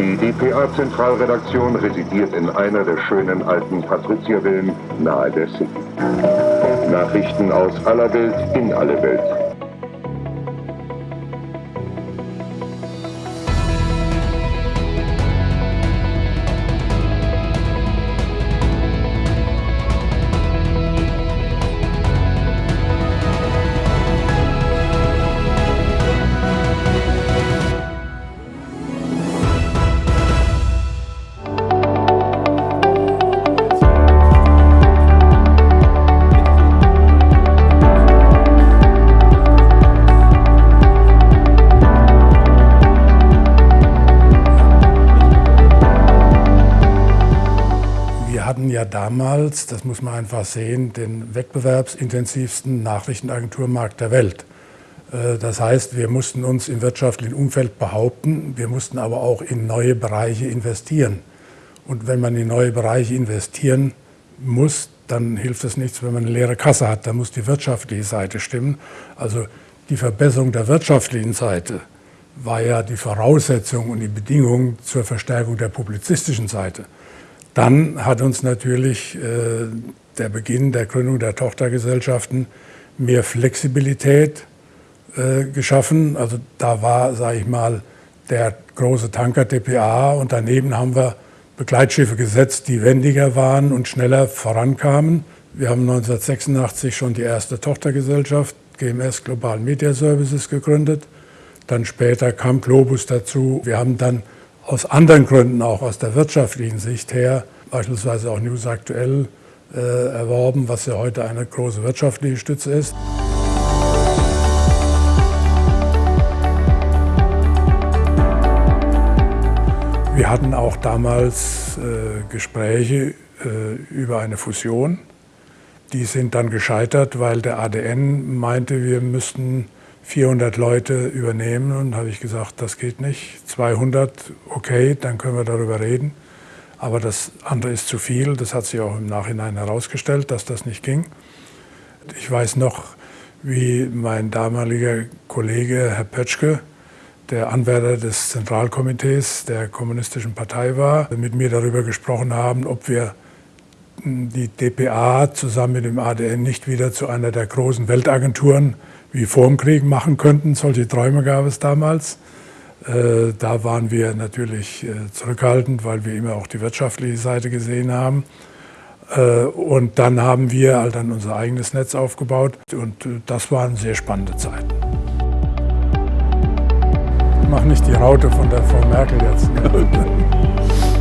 Die dpa-Zentralredaktion residiert in einer der schönen alten Patriziervillen nahe der City. Nachrichten aus aller Welt in alle Welt. Hatten ja damals, das muss man einfach sehen, den wettbewerbsintensivsten Nachrichtenagenturmarkt der Welt. Äh, das heißt, wir mussten uns im wirtschaftlichen Umfeld behaupten, wir mussten aber auch in neue Bereiche investieren. Und wenn man in neue Bereiche investieren muss, dann hilft es nichts, wenn man eine leere Kasse hat. Da muss die wirtschaftliche Seite stimmen. Also die Verbesserung der wirtschaftlichen Seite war ja die Voraussetzung und die Bedingung zur Verstärkung der publizistischen Seite. Dann hat uns natürlich äh, der Beginn der Gründung der Tochtergesellschaften mehr Flexibilität äh, geschaffen. Also da war, sage ich mal, der große Tanker DPA und daneben haben wir Begleitschiffe gesetzt, die wendiger waren und schneller vorankamen. Wir haben 1986 schon die erste Tochtergesellschaft, GMS Global Media Services, gegründet. Dann später kam Globus dazu. Wir haben dann aus anderen Gründen, auch aus der wirtschaftlichen Sicht her, beispielsweise auch News Aktuell äh, erworben, was ja heute eine große wirtschaftliche Stütze ist. Wir hatten auch damals äh, Gespräche äh, über eine Fusion. Die sind dann gescheitert, weil der ADN meinte, wir müssten 400 Leute übernehmen und habe ich gesagt, das geht nicht. 200, okay, dann können wir darüber reden. Aber das andere ist zu viel. Das hat sich auch im Nachhinein herausgestellt, dass das nicht ging. Ich weiß noch, wie mein damaliger Kollege Herr Pötschke, der Anwärter des Zentralkomitees der Kommunistischen Partei war, mit mir darüber gesprochen haben, ob wir die DPA zusammen mit dem ADN nicht wieder zu einer der großen Weltagenturen wie vor dem Krieg machen könnten. Solche Träume gab es damals. Äh, da waren wir natürlich äh, zurückhaltend, weil wir immer auch die wirtschaftliche Seite gesehen haben. Äh, und dann haben wir halt dann unser eigenes Netz aufgebaut und das waren sehr spannende Zeiten. Ich mache nicht die Raute von der Frau Merkel jetzt. Ne?